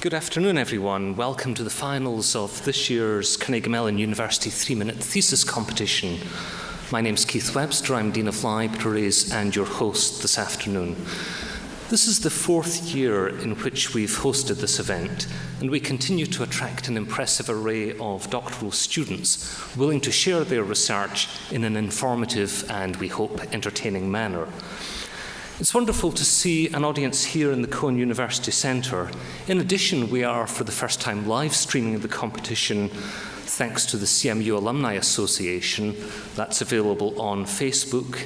Good afternoon, everyone. Welcome to the finals of this year's Carnegie Mellon University three minute thesis competition. My name's Keith Webster, I'm Dean of Libraries and your host this afternoon. This is the fourth year in which we've hosted this event, and we continue to attract an impressive array of doctoral students willing to share their research in an informative and, we hope, entertaining manner. It's wonderful to see an audience here in the Cohon University Centre. In addition, we are for the first time live streaming the competition thanks to the CMU Alumni Association. That's available on Facebook.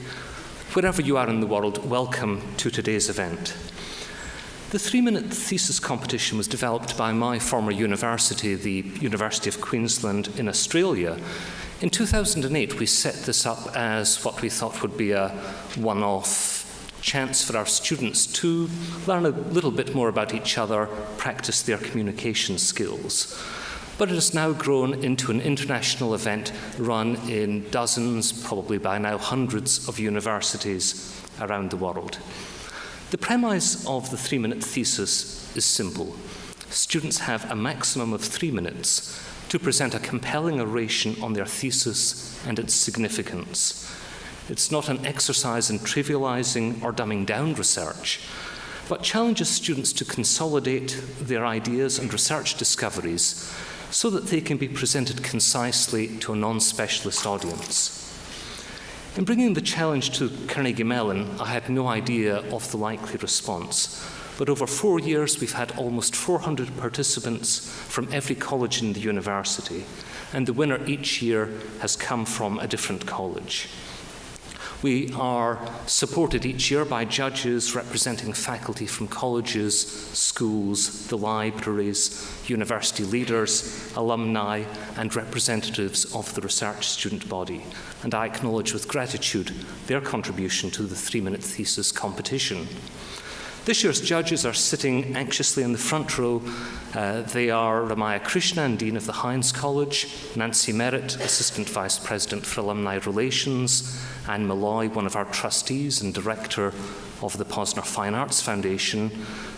Wherever you are in the world, welcome to today's event. The three minute thesis competition was developed by my former university, the University of Queensland in Australia. In 2008, we set this up as what we thought would be a one off chance for our students to learn a little bit more about each other, practice their communication skills. But it has now grown into an international event run in dozens, probably by now hundreds of universities around the world. The premise of the three minute thesis is simple. Students have a maximum of three minutes to present a compelling oration on their thesis and its significance. It's not an exercise in trivializing or dumbing down research, but challenges students to consolidate their ideas and research discoveries so that they can be presented concisely to a non-specialist audience. In bringing the challenge to Carnegie Mellon, I had no idea of the likely response. But over four years, we've had almost 400 participants from every college in the university, and the winner each year has come from a different college. We are supported each year by judges representing faculty from colleges, schools, the libraries, university leaders, alumni, and representatives of the research student body. And I acknowledge with gratitude their contribution to the three minute thesis competition. This year's judges are sitting anxiously in the front row. Uh, they are Ramayya Krishnan, Dean of the Heinz College, Nancy Merritt, Assistant Vice President for Alumni Relations, Anne Malloy, one of our trustees and Director of the Posner Fine Arts Foundation,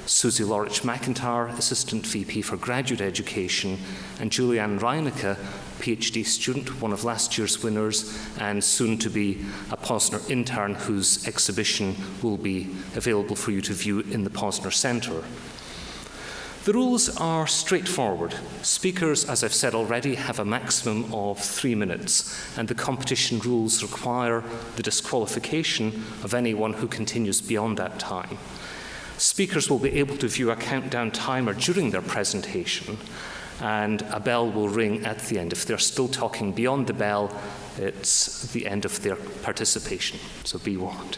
Suzie Laurich McIntyre, Assistant VP for Graduate Education, and Julianne Reinecke, PhD student, one of last year's winners, and soon to be a Posner intern whose exhibition will be available for you to view in the Posner Centre. The rules are straightforward. Speakers, as I've said already, have a maximum of three minutes, and the competition rules require the disqualification of anyone who continues beyond that time. Speakers will be able to view a countdown timer during their presentation, and a bell will ring at the end. If they're still talking beyond the bell, it's the end of their participation, so be warned.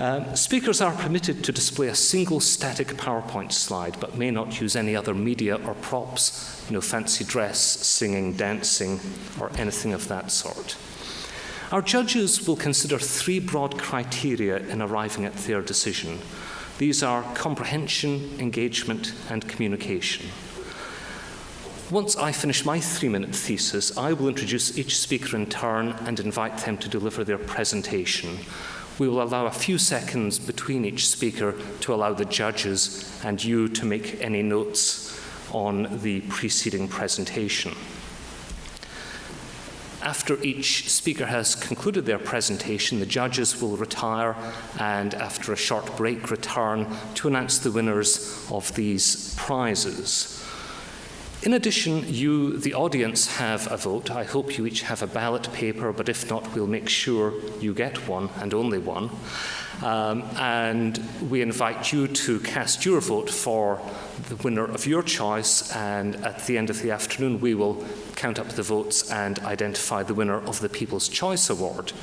Um, speakers are permitted to display a single static PowerPoint slide, but may not use any other media or props, no fancy dress, singing, dancing, or anything of that sort. Our judges will consider three broad criteria in arriving at their decision. These are comprehension, engagement, and communication. Once I finish my three-minute thesis, I will introduce each speaker in turn and invite them to deliver their presentation. We will allow a few seconds between each speaker to allow the judges and you to make any notes on the preceding presentation. After each speaker has concluded their presentation, the judges will retire and after a short break return to announce the winners of these prizes. In addition, you, the audience, have a vote. I hope you each have a ballot paper, but if not, we'll make sure you get one and only one. Um, and we invite you to cast your vote for the winner of your choice. And at the end of the afternoon, we will count up the votes and identify the winner of the People's Choice Award.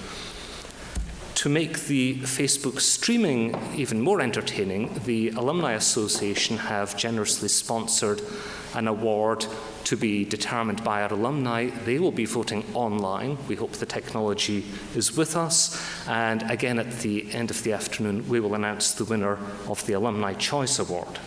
To make the Facebook streaming even more entertaining, the Alumni Association have generously sponsored an award to be determined by our alumni. They will be voting online. We hope the technology is with us. And again, at the end of the afternoon, we will announce the winner of the Alumni Choice Award.